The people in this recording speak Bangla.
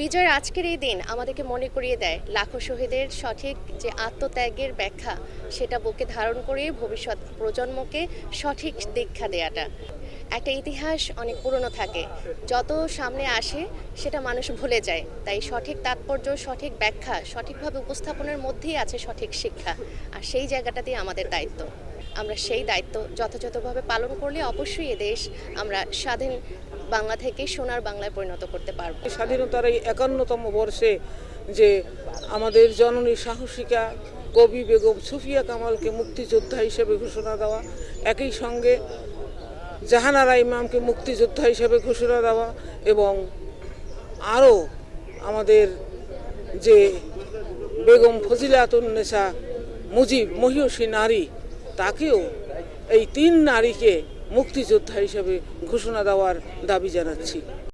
বিজয়ের আজকের এই দিন আমাদেরকে মনে করিয়ে দেয় লাখো শহীদের সঠিক যে আত্মত্যাগের ব্যাখ্যা, সেটা বুকে ধারণ করে ভবিষ্যৎ প্রজন্মকে সঠিক দীক্ষা দেয়াটা। একটা ইতিহাস অনেক পুরনো থাকে, যত সামনে আসে সেটা মানুষ ভুলে যায়। তাই সঠিক তাৎপর্য, সঠিক ব্যাখ্যা, সঠিকভাবে উপস্থাপনের মধ্যেই আছে সঠিক শিক্ষা, আর সেই জায়গাটাতেই আমাদের দায়িত্ব। আমরা সেই দায়িত্ব যথাযথভাবে পালন করলে অবশ্যই এদেশ আমরা স্বাধীন বাংলা থেকে সোনার বাংলায় পরিণত করতে পারব। স্বাধীনতার এই একান্নতম বর্ষে যে আমাদের জননী সাহসিকা কবি বেগম সুফিয়া কামালকে মুক্তিযোদ্ধা হিসেবে ঘোষণা দেওয়া, একই সঙ্গে জাহানারা ইমামকে মুক্তিযোদ্ধা হিসেবে ঘোষণা দেওয়া এবং আরও আমাদের যে বেগম ফজিলাতুন্নেসা মুজিব মহিষী নারী তাকেও এই তিন নারীকে মুক্তিযোদ্ধা হিসেবে ঘোষণা দেওয়ার দাবি জানাচ্ছি।